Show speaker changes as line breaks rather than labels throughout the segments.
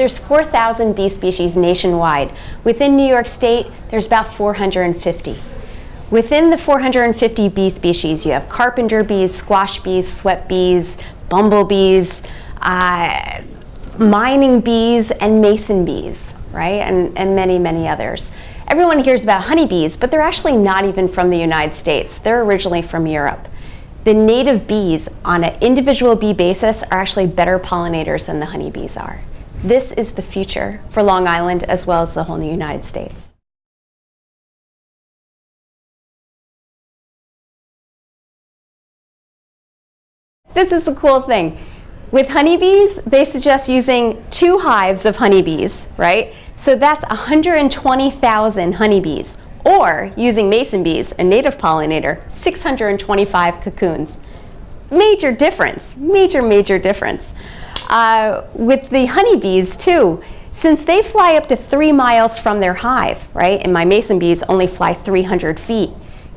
There's 4,000 bee species nationwide. Within New York State, there's about 450. Within the 450 bee species, you have carpenter bees, squash bees, sweat bees, bumblebees, uh, mining bees, and mason bees, right? And, and many, many others. Everyone hears about honeybees, but they're actually not even from the United States. They're originally from Europe. The native bees on an individual bee basis are actually better pollinators than the honeybees are. This is the future for Long Island as well as the whole United States. This is the cool thing. With honeybees, they suggest using two hives of honeybees, right? So that's 120,000 honeybees. Or using mason bees, a native pollinator, 625 cocoons. Major difference, major, major difference. Uh, with the honeybees too, since they fly up to three miles from their hive, right, and my mason bees only fly 300 feet,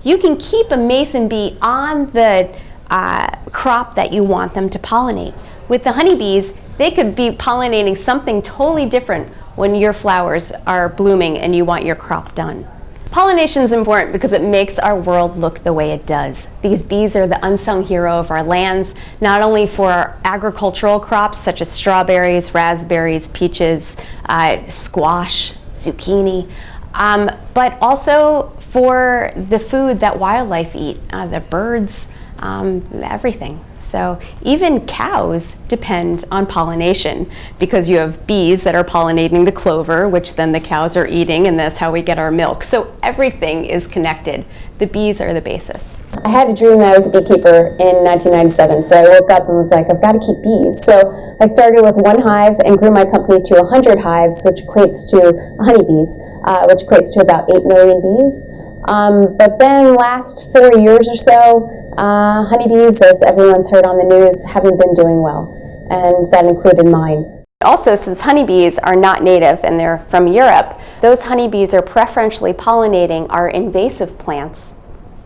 you can keep a mason bee on the uh, crop that you want them to pollinate. With the honeybees, they could be pollinating something totally different when your flowers are blooming and you want your crop done. Pollination is important because it makes our world look the way it does. These bees are the unsung hero of our lands, not only for agricultural crops such as strawberries, raspberries, peaches, uh, squash, zucchini, um, but also for the food that wildlife eat, uh, the birds, um, everything. So even cows depend on pollination because you have bees that are pollinating the clover, which then the cows are eating, and that's how we get our milk. So everything is connected. The bees are the basis.
I had a dream that I was a beekeeper in 1997, so I woke up and was like, I've got to keep bees. So I started with one hive and grew my company to 100 hives, which equates to honeybees, uh, which equates to about 8 million bees. Um, but then last four years or so, uh, honeybees, as everyone's heard on the news, haven't been doing well, and that included mine.
Also, since honeybees are not native and they're from Europe, those honeybees are preferentially pollinating our invasive plants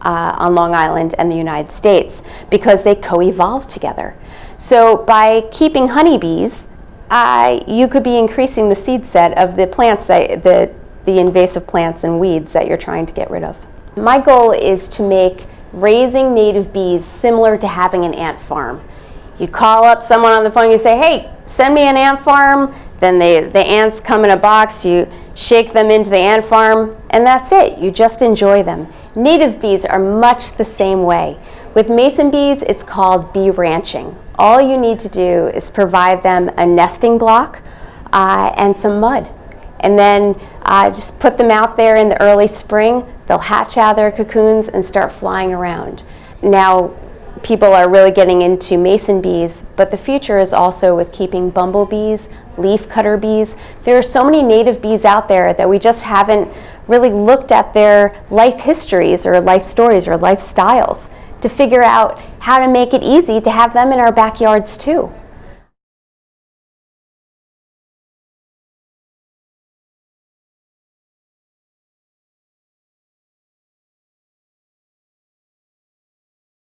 uh, on Long Island and the United States because they co-evolve together. So by keeping honeybees, uh, you could be increasing the seed set of the plants that, the, the invasive plants and weeds that you're trying to get rid of. My goal is to make raising native bees similar to having an ant farm. You call up someone on the phone, you say, hey, send me an ant farm, then they, the ants come in a box, you shake them into the ant farm, and that's it. You just enjoy them. Native bees are much the same way. With mason bees, it's called bee ranching. All you need to do is provide them a nesting block uh, and some mud. And then uh, just put them out there in the early spring. They'll hatch out their cocoons and start flying around. Now, people are really getting into mason bees, but the future is also with keeping bumblebees, leafcutter bees. There are so many native bees out there that we just haven't really looked at their life histories or life stories or lifestyles to figure out how to make it easy to have them in our backyards too.